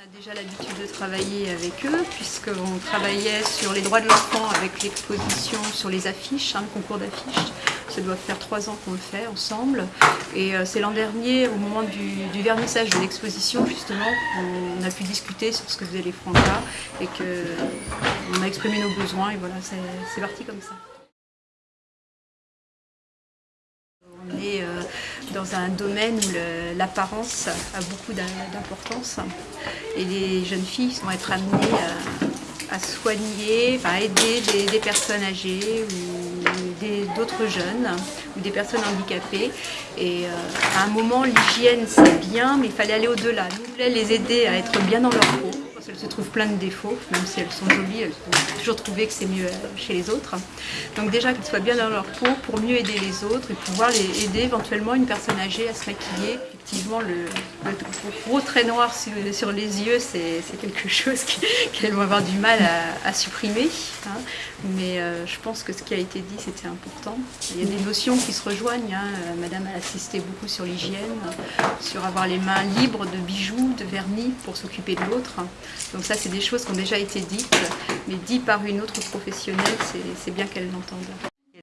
On a déjà l'habitude de travailler avec eux puisqu'on travaillait sur les droits de l'enfant avec l'exposition sur les affiches, hein, le concours d'affiches. Ça doit faire trois ans qu'on le fait ensemble. Et euh, c'est l'an dernier, au moment du, vernissage de l'exposition, justement, on a pu discuter sur ce que faisaient les Francas et qu'on a exprimé nos besoins et voilà, c'est parti comme ça. Dans un domaine où l'apparence a beaucoup d'importance et les jeunes filles vont être amenées à, soigner, à aider des, personnes âgées ou d'autres jeunes ou des personnes handicapées. Et euh, à un moment, l'hygiène c'est bien, mais il fallait aller au-delà. Nous voulions les aider à être bien dans leur peau elles se trouvent plein de défauts, même si elles sont jolies, elles ont toujours trouvé que c'est mieux chez les autres. Donc déjà qu'elles soient bien dans leur peau pour mieux aider les autres et pouvoir les aider éventuellement une personne âgée à se maquiller. Effectivement, le, gros trait noir sur, les yeux, c'est quelque chose qu'elles vont avoir du mal à, supprimer. Hein. Mais euh, je pense que ce qui a été dit, c'était important. Il y a des notions qui se rejoignent. Hein. Madame a insisté beaucoup sur l'hygiène, sur avoir les mains libres de bijoux, de vernis pour s'occuper de l'autre. Donc ça, c'est des choses qui ont déjà été dites, mais dites par une autre professionnelle, c'est bien qu'elle l'entende.